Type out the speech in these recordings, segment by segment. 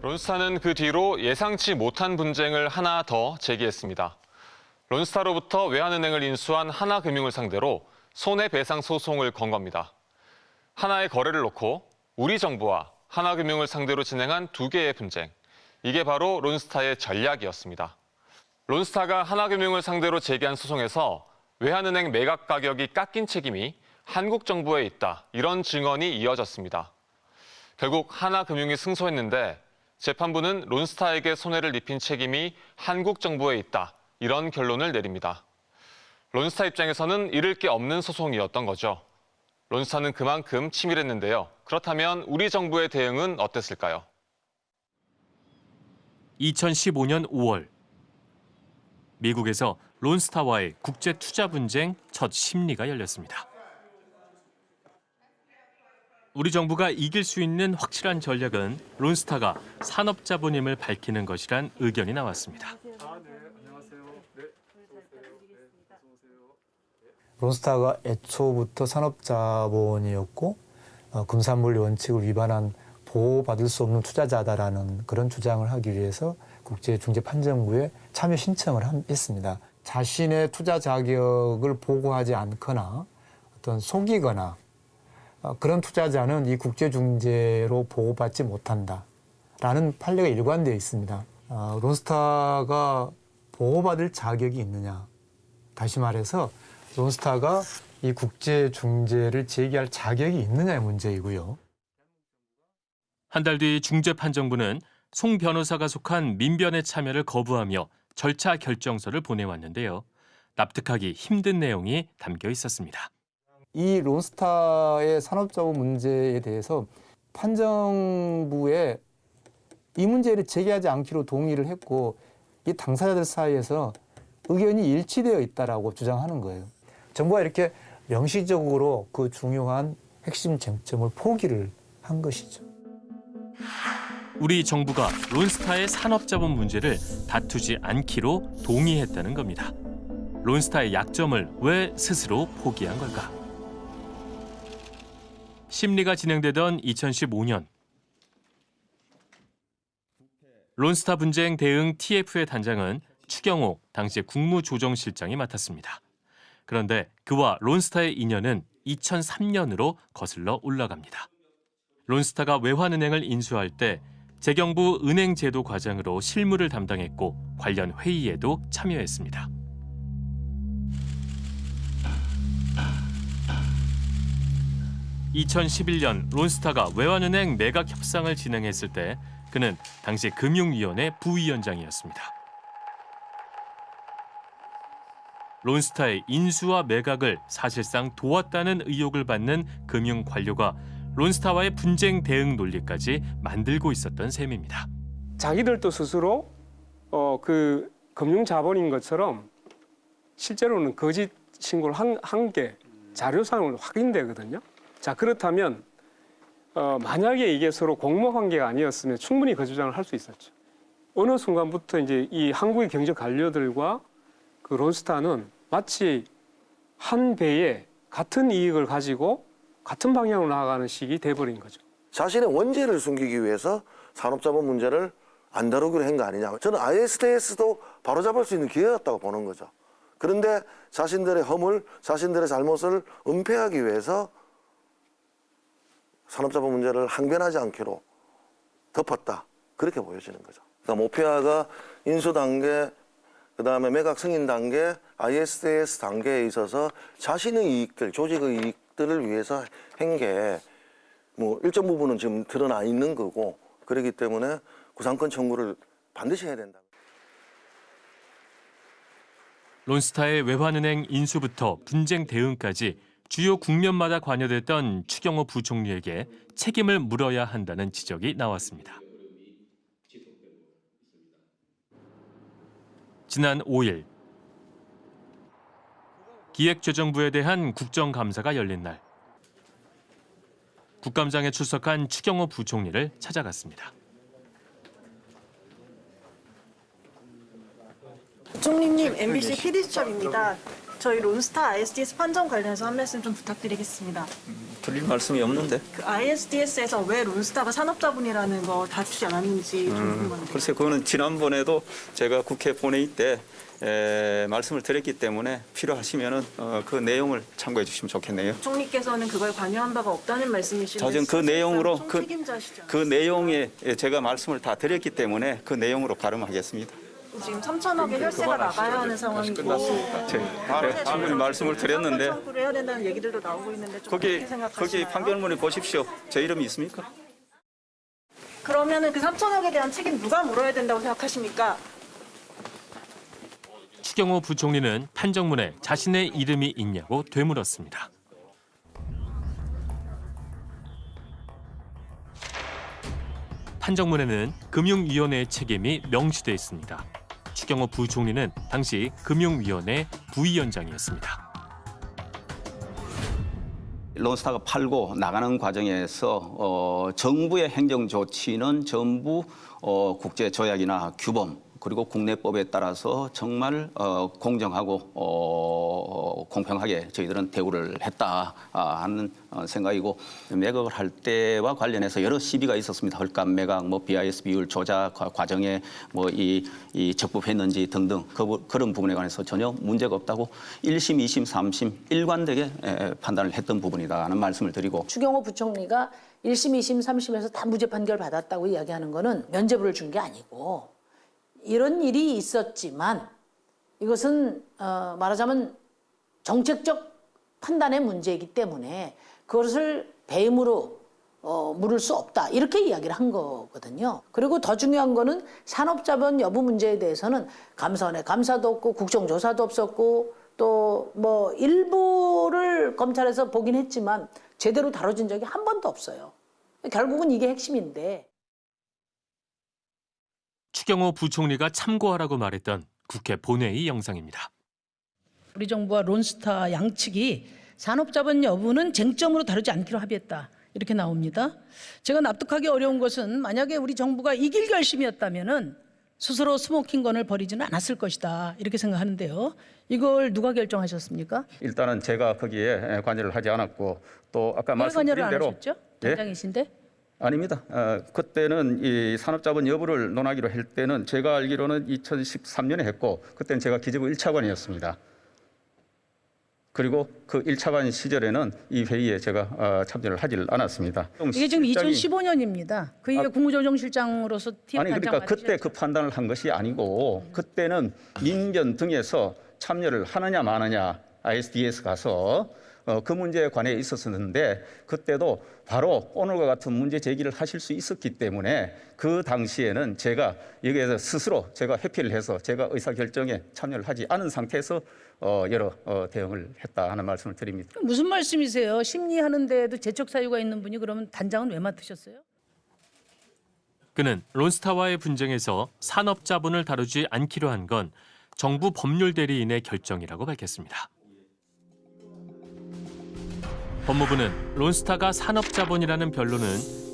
론스타는 그 뒤로 예상치 못한 분쟁을 하나 더 제기했습니다. 론스타로부터 외환은행을 인수한 하나금융을 상대로 손해배상 소송을 건 겁니다. 하나의 거래를 놓고 우리 정부와 하나금융을 상대로 진행한 두 개의 분쟁. 이게 바로 론스타의 전략이었습니다. 론스타가 하나금융을 상대로 제기한 소송에서 외환은행 매각 가격이 깎인 책임이 한국 정부에 있다. 이런 증언이 이어졌습니다. 결국 하나금융이 승소했는데 재판부는 론스타에게 손해를 입힌 책임이 한국 정부에 있다. 이런 결론을 내립니다. 론스타 입장에서는 잃을 게 없는 소송이었던 거죠. 론스타는 그만큼 치밀했는데요. 그렇다면 우리 정부의 대응은 어땠을까요? 2015년 5월 미국에서 론스타와의 국제 투자 분쟁 첫 심리가 열렸습니다. 우리 정부가 이길 수 있는 확실한 전략은 론스타가 산업자본임을 밝히는 것이란 의견이 나왔습니다. 론스타가 애초부터 산업자본이었고 어, 금산물 원칙을 위반한 보호받을 수 없는 투자자다라는 그런 주장을 하기 위해서 국제중재판정부에 참여 신청을 함- 했습니다. 자신의 투자 자격을 보고하지 않거나 어떤 속이거나 어, 그런 투자자는 이 국제중재로 보호받지 못한다 라는 판례가 일관되어 있습니다. 어, 론스타가 보호받을 자격이 있느냐 다시 말해서 론스타가 이 국제 중재를 제기할 자격이 있느냐의 문제이고요. 한 달 뒤 중재판정부는 송 변호사가 속한 민변의 참여를 거부하며 절차 결정서를 보내왔는데요. 납득하기 힘든 내용이 담겨 있었습니다. 이 론스타의 산업자본 문제에 대해서 판정부에 이 문제를 제기하지 않기로 동의를 했고 이 당사자들 사이에서 의견이 일치되어 있다라고 주장하는 거예요. 정부가 이렇게 명시적으로 그 중요한 핵심 쟁점을 포기를 한 것이죠. 우리 정부가 론스타의 산업자본 문제를 다투지 않기로 동의했다는 겁니다. 론스타의 약점을 왜 스스로 포기한 걸까? 심리가 진행되던 2015년 론스타 분쟁 대응 TF의 단장은 추경호 당시 국무조정실장이 맡았습니다. 그런데 그와 론스타의 인연은 2003년으로 거슬러 올라갑니다. 론스타가 외환은행을 인수할 때 재경부 은행제도 과장으로 실무를 담당했고 관련 회의에도 참여했습니다. (2011년) 론스타가 외환은행 매각 협상을 진행했을 때 그는 당시 금융위원회 부위원장이었습니다. 론스타의 인수와 매각을 사실상 도왔다는 의혹을 받는 금융 관료가 론스타와의 분쟁 대응 논리까지 만들고 있었던 셈입니다. 자기들도 스스로 어, 그 금융 자본인 것처럼 실제로는 거짓 신고를 한 게 자료상으로 확인되거든요. 자 그렇다면 어, 만약에 이게 서로 공모 관계가 아니었으면 충분히 그 주장을 할 수 있었죠. 어느 순간부터 이제 이 한국의 경제 관료들과 그 론스타는 마치 한 배에 같은 이익을 가지고 같은 방향으로 나아가는 식이 돼버린 거죠. 자신의 원죄를 숨기기 위해서 산업자본 문제를 안 다루기로 한 거 아니냐. 저는 ISDS도 바로잡을 수 있는 기회였다고 보는 거죠. 그런데 자신들의 허물, 자신들의 잘못을 은폐하기 위해서 산업자본 문제를 항변하지 않기로 덮었다. 그렇게 보여지는 거죠. 그러니까 모피아가 인수 단계, 그 다음에 매각 승인 단계, ISDS 단계에 있어서 자신의 이익들, 조직의 이익들을 위해서 한게뭐 일정 부분은 지금 드러나 있는 거고 그렇기 때문에 구상권 청구를 반드시 해야 된다. 론스타의 외환은행 인수부터 분쟁 대응까지 주요 국면마다 관여됐던 추경호 부총리에게 책임을 물어야 한다는 지적이 나왔습니다. 지난 5일 기획재정부에 대한 국정감사가 열린 날 국감장에 출석한 추경호 부총리를 찾아갔습니다. 총리님, MBC PD수첩입니다. 저희 론스타 ISDS 판정 관련해서 한 말씀 좀 부탁드리겠습니다. 드릴 말씀이 없는데. 그 ISDS에서 왜 론스타가 산업자본이라는 거 다투지 않았는지 좀 음, 궁금합니다. 글쎄 그거는 지난번에도 제가 국회 본회의 때 에, 말씀을 드렸기 때문에 필요하시면은 어, 그 내용을 참고해 주시면 좋겠네요. 총리께서는 그걸 관여한 바가 없다는 말씀이신데 자전 그 내용으로 그. 그 내용에 제가 말씀을 다 드렸기 때문에 그 내용으로 가름하겠습니다. 지금 3천억의 혈세가 나가야 하는 상황이고 제, 충분히 말씀을 드렸는데 청구를 해야 된다는 얘기들도 나오고 있는데 좀 거기 어떻게 생각하시나요? 거기 판결문에 보십시오. 제 이름이 있습니까? 그러면은 그 3천억에 대한 책임 누가 물어야 된다고 생각하십니까? 추경호 부총리는 판정문에 자신의 이름이 있냐고 되물었습니다. 판정문에는 금융위원회의 책임이 명시돼 있습니다. 추경호 부총리는 당시 금융위원회 부위원장이었습니다. 론스타가 팔고 나가는 과정에서 어, 정부의 행정 조치는 전부 어, 국제 조약이나 규범 그리고 국내법에 따라서 정말 어, 공정하고 어, 공평하게 저희들은 대우를 했다 아, 하는 어, 생각이고 매각을 할 때와 관련해서 여러 시비가 있었습니다. 헐값 매각, 뭐 BIS 비율 조작 과- 과정에 뭐이 이 적법했는지 등등 그, 부- 그런 부분에 관해서 전혀 문제가 없다고 1심, 2심, 3심 일관되게 에, 판단을 했던 부분이다 하는 말씀을 드리고 추경호 부총리가 1심, 2심, 3심에서 다 무죄 판결 받았다고 이야기하는 거는 면죄부를 준 게 아니고 이런 일이 있었지만 이것은 어, 말하자면 정책적 판단의 문제이기 때문에 그것을 배임으로 어, 물을 수 없다 이렇게 이야기를 한 거거든요. 그리고 더 중요한 거는 산업자본 여부 문제에 대해서는 감사원의 감사도 없고 국정조사도 없었고 또 뭐 일부를 검찰에서 보긴 했지만 제대로 다뤄진 적이 한 번도 없어요. 결국은 이게 핵심인데. 추경호 부총리가 참고하라고 말했던 국회 본회의 영상입니다. 우리 정부와 론스타 양측이 산업자본 여부는 쟁점으로 다루지 않기로 합의했다. 이렇게 나옵니다. 제가 납득하기 어려운 것은 만약에 우리 정부가 이길 결심이었다면 은 스스로 스모킹건을 버리지는 않았을 것이다. 이렇게 생각하는데요. 이걸 누가 결정하셨습니까? 일단은 제가 거기에 관여를 하지 않았고 또 아까 왜 관여를 말씀드린 안 대로 하셨죠? 예? 당장이신데? 아닙니다. 어, 그때는 이 산업자본 여부를 논하기로 할 때는 제가 알기로는 2013년에 했고 그때는 제가 기재부 1차관이었습니다. 그리고 그 1차관 시절에는 이 회의에 제가 어, 참여를 하질 않았습니다. 이게 지금 실장이- 2015년입니다. 그 이게 국무조정실장으로서 TF 아니 그러니까 그때? 그 판단을 한 것이 아니고 그때는 민변 등에서 참여를 하느냐 마느냐 ISDS 가서 어, 그 문제에 관해 있었었는데 그때도 바로 오늘과 같은 문제 제기를 하실 수 있었기 때문에 그 당시에는 제가 여기에서 스스로 제가 회피를 해서 제가 의사 결정에 참여를 하지 않은 상태에서 어, 여러 어, 대응을 했다 하는 말씀을 드립니다. 무슨 말씀이세요? 심리하는 데에도 재척 사유가 있는 분이 그러면 단장은 왜 맡으셨어요? 그는 론스타와의 분쟁에서 산업 자본을 다루지 않기로 한 건 정부 법률 대리인의 결정이라고 밝혔습니다. 법무부는 론스타가 산업자본이라는 변론은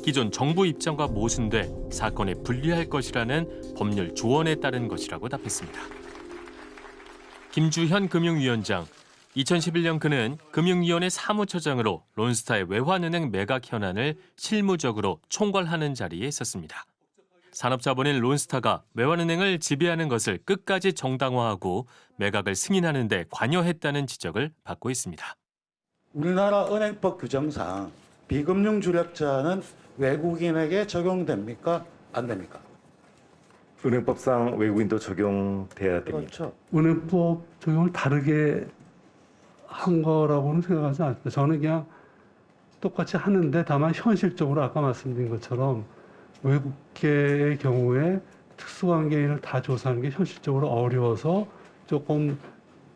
기존 정부 입장과 모순돼 사건에 불리할 것이라는 법률 조언에 따른 것이라고 답했습니다. 김주현 금융위원장 2011년 그는 금융위원회 사무처장으로 론스타의 외환은행 매각 현안을 실무적으로 총괄하는 자리에 있었습니다. 산업자본인 론스타가 외환은행을 지배하는 것을 끝까지 정당화하고 매각을 승인하는 데 관여했다는 지적을 받고 있습니다. 우리나라 은행법 규정상 비금융 주력자는 외국인에게 적용됩니까? 안 됩니까? 은행법상 외국인도 적용돼야 됩니다. 그렇죠. 은행법 적용을 다르게 한 거라고는 생각하지 않습니다. 저는 그냥 똑같이 하는데 다만 현실적으로 아까 말씀드린 것처럼 외국계의 경우에 특수관계인을 다 조사하는 게 현실적으로 어려워서 조금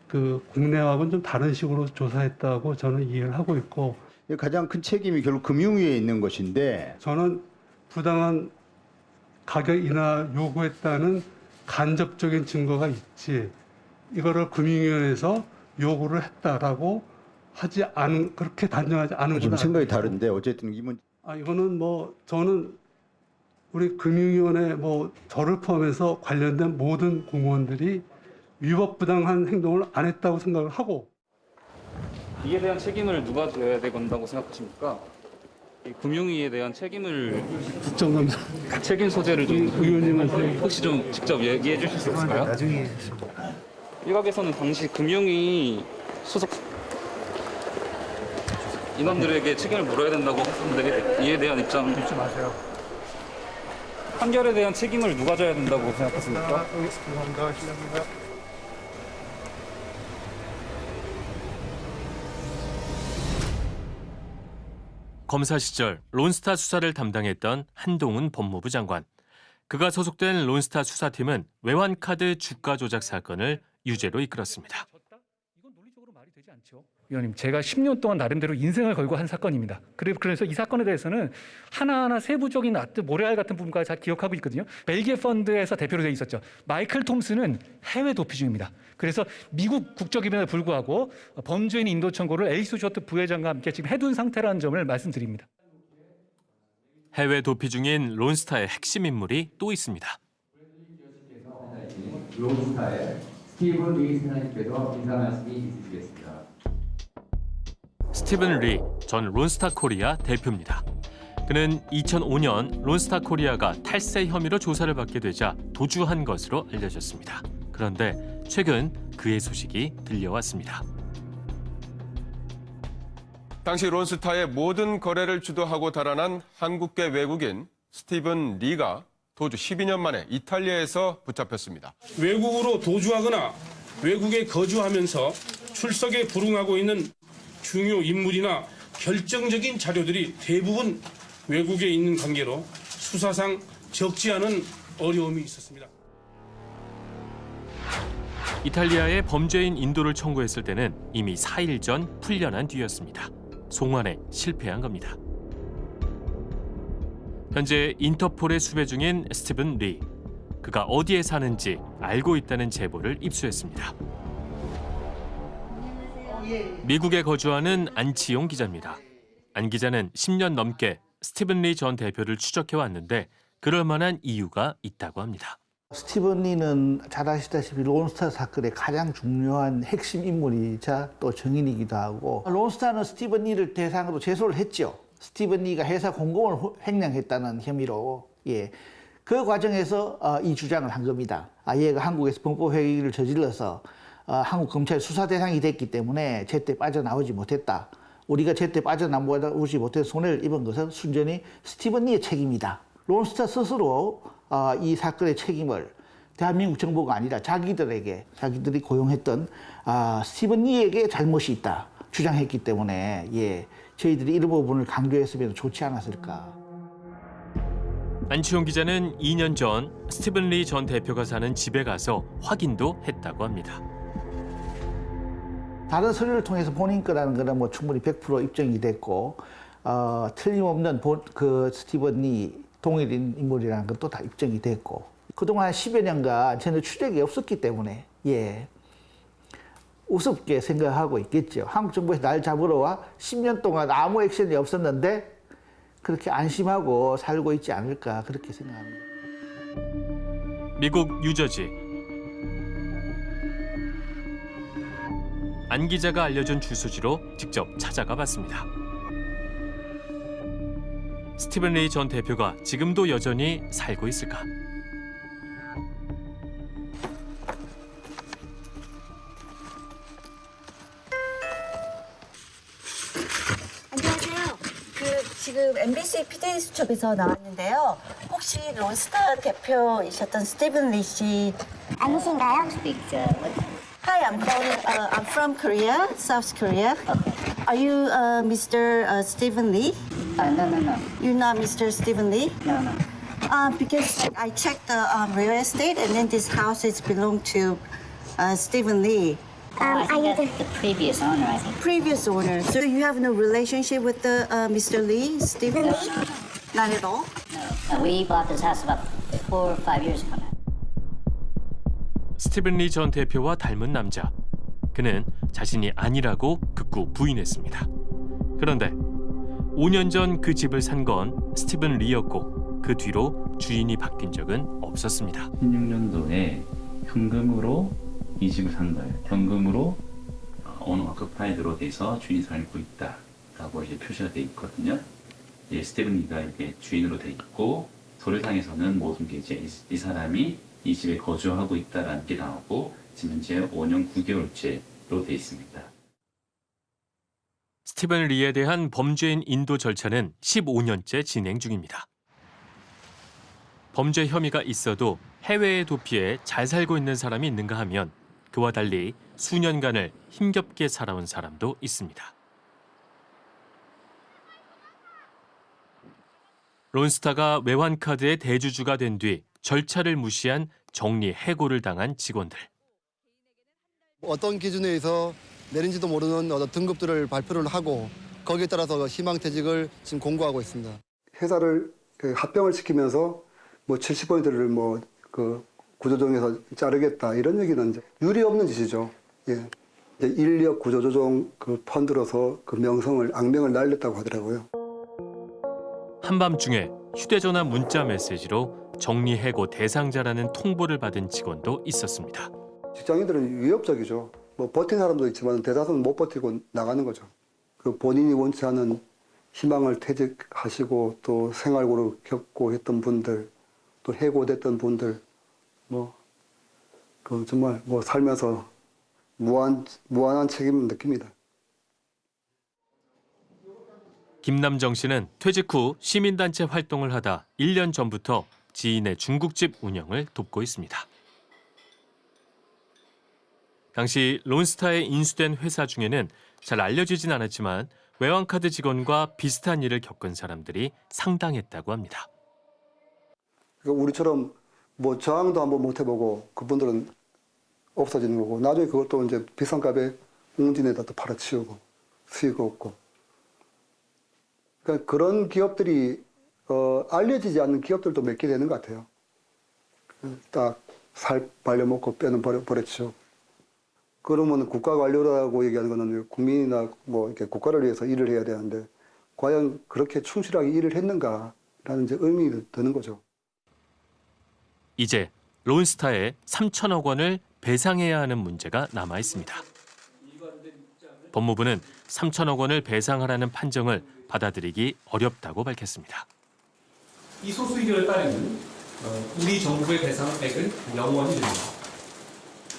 그 국내하고는 좀 다른 식으로 조사했다고 저는 이해를 하고 있고 가장 큰 책임이 결국 금융위에 있는 것인데 저는 부당한 가격 인하 요구했다는 간접적인 증거가 있지 이거를 금융위원회에서 요구를 했다라고 하지 않은 그렇게 단정하지 않은 좀건 생각이. 다른데 어쨌든 이 문. 아 이거는 뭐 저는 우리 금융위원회 뭐 저를 포함해서 관련된 모든 공무원들이 위법부당한 행동을 안 했다고 생각을 하고 이에 대한 책임을 누가 져야 된다고 생각하십니까? 이 금융위에 대한 책임을 국정감사 책임 소재를 좀 의원님한테 혹시 좀 직접 얘기해 주실 수 있을까요? 나중에 일각에서는 당시 금융위 소속 인원들에게 책임을 물어야 된다고 하는데 이에 대한 입장 듣지 마세요. 판결에 대한 책임을 누가 져야 된다고 생각하십니까? 죄송합니다. 실례합니다. 검사 시절 론스타 수사를 담당했던 한동훈 법무부 장관. 그가 소속된 론스타 수사팀은 외환카드 주가 조작 사건을 유죄로 이끌었습니다. 이건 논리적으로 말이 되지 않죠. 위원님, 제가 10년 동안 나름대로 인생을 걸고 한 사건입니다. 그래- 그래서 이 사건에 대해서는 하나하나 세부적인 아트 모래알 같은 부분까지 잘 기억하고 있거든요. 벨기에 펀드에서 대표로 되어 있었죠. 마이클 톰슨은 해외 도피 중입니다. 그래서 미국 국적임에도 불구하고 범죄인 인도 청구를 엘리스 쇼트 부회장과 함께 지금 해둔 상태라는 점을 말씀드립니다. 해외 도피 중인 론스타의 핵심 인물이 또 있습니다. 론스타의 스티븐 리 사장님께서 인사 말씀이 있으시겠습니다. 스티븐 리 전 론스타 코리아 대표입니다. 그는 2005년 론스타 코리아가 탈세 혐의로 조사를 받게 되자 도주한 것으로 알려졌습니다. 그런데 최근 그의 소식이 들려왔습니다. 당시 론스타의 모든 거래를 주도하고 달아난 한국계 외국인 스티븐 리가 도주 12년 만에 이탈리아에서 붙잡혔습니다. 외국으로 도주하거나 외국에 거주하면서 출석에 불응하고 있는 중요 인물이나 결정적인 자료들이 대부분 외국에 있는 관계로 수사상 적지 않은 어려움이 있었습니다. 이탈리아에 범죄인 인도를 청구했을 때는 이미 4일 전 풀려난 뒤였습니다. 송환에 실패한 겁니다. 현재 인터폴에 수배 중인 스티븐 리. 그가 어디에 사는지 알고 있다는 제보를 입수했습니다. 미국에 거주하는 안치용 기자입니다. 안 기자는 10년 넘게 스티븐 리 전 대표를 추적해 왔는데 그럴 만한 이유가 있다고 합니다. 스티븐 리는 잘 아시다시피 론스타 사건의 가장 중요한 핵심 인물이자 또 증인이기도 하고 론스타는 스티븐 리를 대상으로 제소를 했죠. 스티븐 리가 회사 공금을 호- 횡령했다는 혐의로 예. 그 과정에서 어, 이 주장을 한 겁니다. 아, 얘가 한국에서 범법 행위를 저질러서 어, 한국 검찰 수사 대상이 됐기 때문에 제때 빠져나오지 못했다. 우리가 제때 빠져나오지 못해서 손해를 입은 것은 순전히 스티븐 리의 책임이다. 론스타 스스로 어, 이 사건의 책임을 대한민국 정부가 아니라 자기들에게 자기들이 고용했던 아, 스티븐 리에게 잘못이 있다 주장했기 때문에 예, 저희들이 이런 부분을 강조했으면 좋지 않았을까. 안치홍 기자는 2년 전 스티븐 리 전 대표가 사는 집에 가서 확인도 했다고 합니다. 다른 서류를 통해서 본인 거라는 거는 뭐 충분히 100% 입증이 됐고 어, 틀림없는 본, 그 스티븐 리 동일인 인물이라는 것도 다 입증이 됐고 그동안 10여 년간 전혀 추적이 없었기 때문에 예 우습게 생각하고 있겠죠. 한국 정부에서 날 잡으러 와 10년 동안 아무 액션이 없었는데 그렇게 안심하고 살고 있지 않을까 그렇게 생각합니다. 미국 뉴저지 안 기자가 알려준 주소지로 직접 찾아가 봤습니다. 스티븐 레이 전 대표가 지금도 여전히 살고 있을까? 안녕하세요. 그 지금 MBC PD 수첩에서 나왔는데요. 혹시 론스타 대표이셨던 스티븐 리씨 아니신가요? Hi, I'm calling. Uh, I'm from Korea, South Korea. Are you uh, Mr. Uh, Stephen Lee? Uh, no, no, no. You're not Mr. Stephen Lee? No, no. Uh, because I checked the um, real estate, and then this house is belong to uh, Stephen Lee. Um, I think that's the previous owner, I think. Previous owner. So you have no relationship with the uh, Mr. Lee, Stephen Lee? Not at all. Uh, we bought this house about four or five years ago now. 스티븐 리 전 대표와 닮은 남자. 그는 자신이 아니라고 극구 부인했습니다. 그런데 5년 전 그 집을 산 건 스티븐 리였고 그 뒤로 주인이 바뀐 적은 없었습니다. 16년도에 현금으로 이 집을 산 거예요. 현금으로 어느 워크파이드로 돼서 주인이 살고 있다 라고 이제 표시가 돼 있거든요. 이제 스테븐이가 이게 주인으로 돼 있고 서류상에서는 모든 게 이제 이, 이 사람이 이 집에 거주하고 있다라는 게 나오고 지금 현재 5년 9개월째로 돼 있습니다. 스티븐 리에 대한 범죄인 인도 절차는 15년째 진행 중입니다. 범죄 혐의가 있어도 해외에 도피해 잘 살고 있는 사람이 있는가 하면 그와 달리 수년간을 힘겹게 살아온 사람도 있습니다. 론스타가 외환카드의 대주주가 된 뒤 절차를 무시한 정리 해고를 당한 직원들. 어떤 기준에 의해서 내린지도 모르는 어떤 등급들을 발표를 하고 거기에 따라서 희망퇴직을 지금 공고하고 있습니다. 회사를 그 합병을 시키면서 뭐 70%를 뭐그 구조조정에서 자르겠다 이런 얘기는 이제 유리 없는 짓이죠. 예. 이제 인력 구조조정 그 펀드로서 그 명성을 악명을 날렸다고 하더라고요. 한밤중에 휴대전화 문자 메시지로 정리해고 대상자라는 통보를 받은 직원도 있었습니다. 직장인들은 위협적이죠. 뭐 버틴 사람도 있지만 대다수는 못 버티고 나가는 거죠. 그 본인이 원치 않은 희망을 퇴직하시고 또 생활고를 겪고 했던 분들, 또 해고됐던 분들, 뭐, 그 정말 뭐 살면서 무한, 무한한 책임을 느낍니다. 김남정 씨는 퇴직 후 시민단체 활동을 하다 1년 전부터 지인의 중국집 운영을 돕고 있습니다. 당시 론스타에 인수된 회사 중에는 잘 알려지진 않았지만 외환카드 직원과 비슷한 일을 겪은 사람들이 상당했다고 합니다. 그러니까 우리처럼 뭐 저항도 한번 못 해보고 그분들은 없어지는 거고 나중에 그것도 이제 비싼 값에 웅진에다 또 팔아치우고 수익 얻고 그러니까 그런 기업들이 어, 알려지지 않는 기업들도 몇 개 되는 것 같아요. 딱 살 발려먹고 뼈는 버려, 버려치우고 그러면 국가 관료라고 얘기하는 거는 국민이나 뭐 이렇게 국가를 위해서 일을 해야 되는데 과연 그렇게 충실하게 일을 했는가라는 이제 의문이 드는 거죠. 이제 론스타에 3천억 원을 배상해야 하는 문제가 남아 있습니다. 법무부는 3천억 원을 배상하라는 판정을 받아들이기 어렵다고 밝혔습니다. 이 소수 의견에 따르면 어, 우리 정부의 배상액은 영원히 됩니다.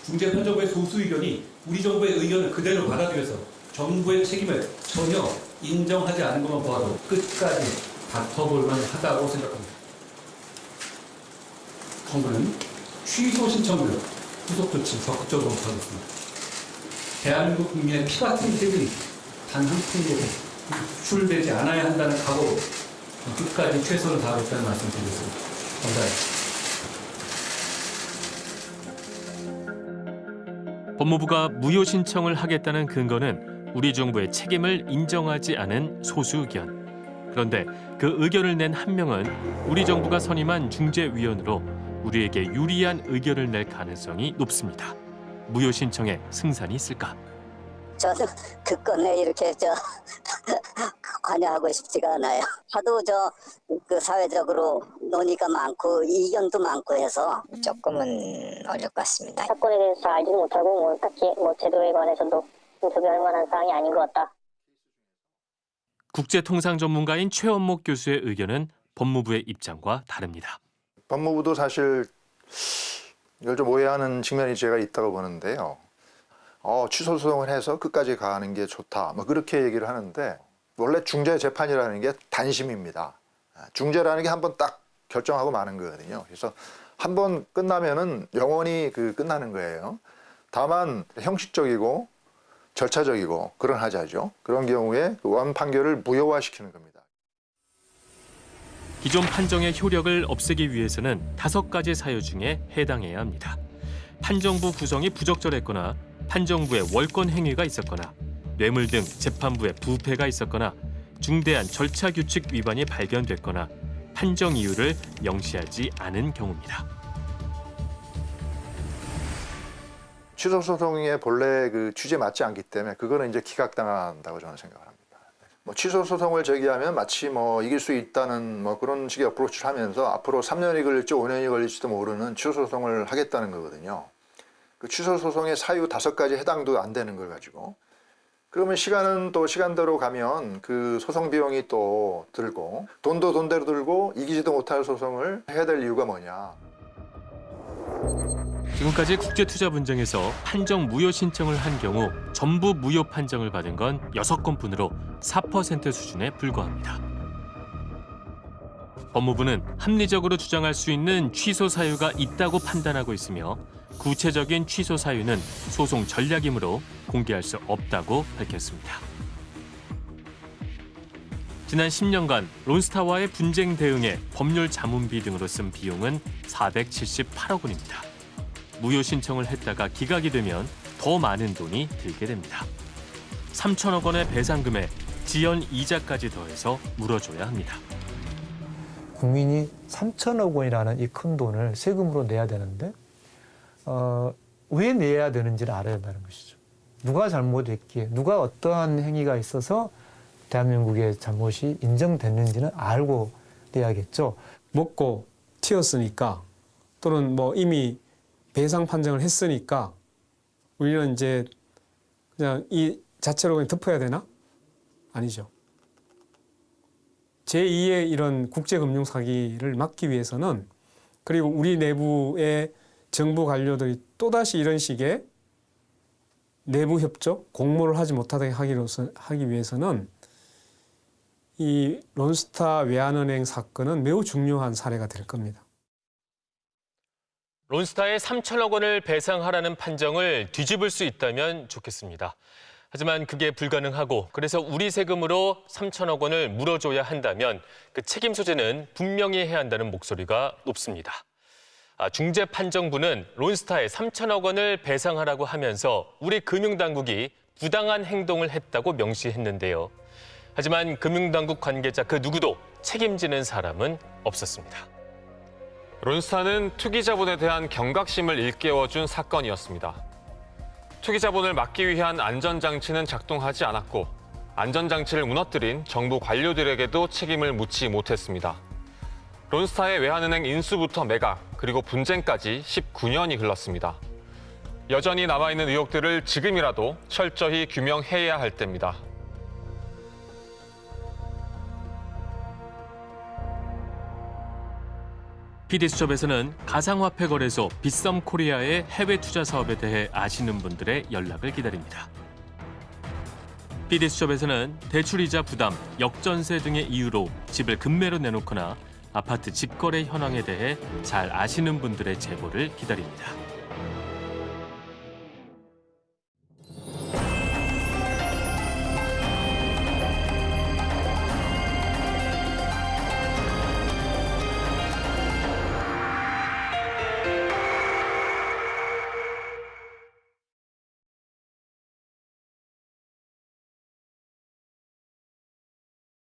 중재 판정부의 소수 의견이 우리 정부의 의견을 그대로 받아들여서 정부의 책임을 전혀 인정하지 않은 것만 보아도 끝까지 다퉈볼 만 하다고 생각합니다. 정부는 취소 신청을 후속 조치 적극적으로 하겠습니다. 대한민국 국민의 피 같은 세금이 단 한 푼도 출되지 않아야 한다는 각오로 끝까지 최선을 다하겠다는 말씀 드리겠습니다. 감사합니다. 법무부가 무효 신청을 하겠다는 근거는 우리 정부의 책임을 인정하지 않은 소수 의견. 그런데 그 의견을 낸 한 명은 우리 정부가 선임한 중재위원으로 우리에게 유리한 의견을 낼 가능성이 높습니다. 무효 신청에 승산이 있을까? 저는 그 건에 이렇게 저 관여하고 싶지가 않아요. 하도 저 그 사회적으로 논의가 많고 이견도 많고 해서 조금은 어려울 것 같습니다. 사건에 대해서 알지도 못하고 뭐 딱히 뭐 제도에 관해서도 인터뷰할 만한 사항이 아닌 것 같다. 국제통상 전문가인 최원목 교수의 의견은 법무부의 입장과 다릅니다. 법무부도 사실 이걸 좀 오해하는 측면이 제가 있다고 보는데요. 어, 취소 소송을 해서 끝까지 가는 게 좋다. 뭐 그렇게 얘기를 하는데 원래 중재 재판이라는 게 단심입니다. 중재라는 게 한번 딱 결정하고 마는 거거든요. 그래서 한 번 끝나면은 영원히 그 끝나는 거예요. 다만 형식적이고 절차적이고 그런 하자죠. 그런 경우에 그원 판결을 무효화시키는 겁니다. 기존 판정의 효력을 없애기 위해서는 다섯 가지 사유 중에 해당해야 합니다. 판정부 구성이 부적절했거나 판정부의 월권 행위가 있었거나 뇌물 등 재판부의 부패가 있었거나 중대한 절차 규칙 위반이 발견됐거나 판정 이유를 명시하지 않은 경우입니다. 취소 소송의 본래 그 취지에 맞지 않기 때문에 그거는 이제 기각당한다고 저는 생각합니다. 뭐 취소 소송을 제기하면 마치 뭐 이길 수 있다는 뭐 그런 식의 어프로치를 하면서 앞으로 3년이 걸릴지 5년이 걸릴지도 모르는 취소 소송을 하겠다는 거거든요. 그 취소 소송의 사유 다섯 가지 해당도 안 되는 걸 가지고 그러면 시간은 또 시간대로 가면 그 소송 비용이 또 들고 돈도 돈대로 들고 이기지도 못할 소송을 해야 될 이유가 뭐냐. 지금까지 국제투자 분쟁에서 판정 무효 신청을 한 경우 전부 무효 판정을 받은 건 여섯 건뿐으로 4% 수준에 불과합니다. 법무부는 합리적으로 주장할 수 있는 취소 사유가 있다고 판단하고 있으며 구체적인 취소 사유는 소송 전략이므로 공개할 수 없다고 밝혔습니다. 지난 10년간 론스타와의 분쟁 대응에 법률 자문비 등으로 쓴 비용은 478억 원입니다. 무효 신청을 했다가 기각이 되면 더 많은 돈이 들게 됩니다. 3천억 원의 배상금에 지연 이자까지 더해서 물어줘야 합니다. 국민이 3천억 원이라는 이 큰 돈을 세금으로 내야 되는데 어, 왜 내야 되는지를 알아야 한다는 것이죠. 누가 잘못했기에 누가 어떠한 행위가 있어서 대한민국의 잘못이 인정됐는지는 알고 내야겠죠. 먹고 튀었으니까 또는 뭐 이미 배상 판정을 했으니까 우리는 이제 그냥 이 자체로 그냥 덮어야 되나? 아니죠. 제2의 이런 국제금융 사기를 막기 위해서는 그리고 우리 내부의 정부 관료들이 또다시 이런 식의 내부 협조, 공모를 하지 못하게 하기로서, 하기 위해서는 이 론스타 외환은행 사건은 매우 중요한 사례가 될 겁니다. 론스타에 3천억 원을 배상하라는 판정을 뒤집을 수 있다면 좋겠습니다. 하지만 그게 불가능하고 그래서 우리 세금으로 3천억 원을 물어줘야 한다면 그 책임 소재는 분명히 해야 한다는 목소리가 높습니다. 아, 중재 판정부는 론스타에 3천억 원을 배상하라고 하면서 우리 금융당국이 부당한 행동을 했다고 명시했는데요. 하지만 금융당국 관계자 그 누구도 책임지는 사람은 없었습니다. 론스타는 투기자본에 대한 경각심을 일깨워준 사건이었습니다. 투기자본을 막기 위한 안전장치는 작동하지 않았고 안전장치를 무너뜨린 정부 관료들에게도 책임을 묻지 못했습니다. 론스타의 외환은행 인수부터 매각, 그리고 분쟁까지 19년이 흘렀습니다. 여전히 남아있는 의혹들을 지금이라도 철저히 규명해야 할 때입니다. PD수첩에서는 가상화폐 거래소 빗썸 코리아의 해외 투자 사업에 대해 아시는 분들의 연락을 기다립니다. PD수첩에서는 대출이자 부담, 역전세 등의 이유로 집을 급매로 내놓거나 아파트 집거래 현황에 대해 잘 아시는 분들의 제보를 기다립니다.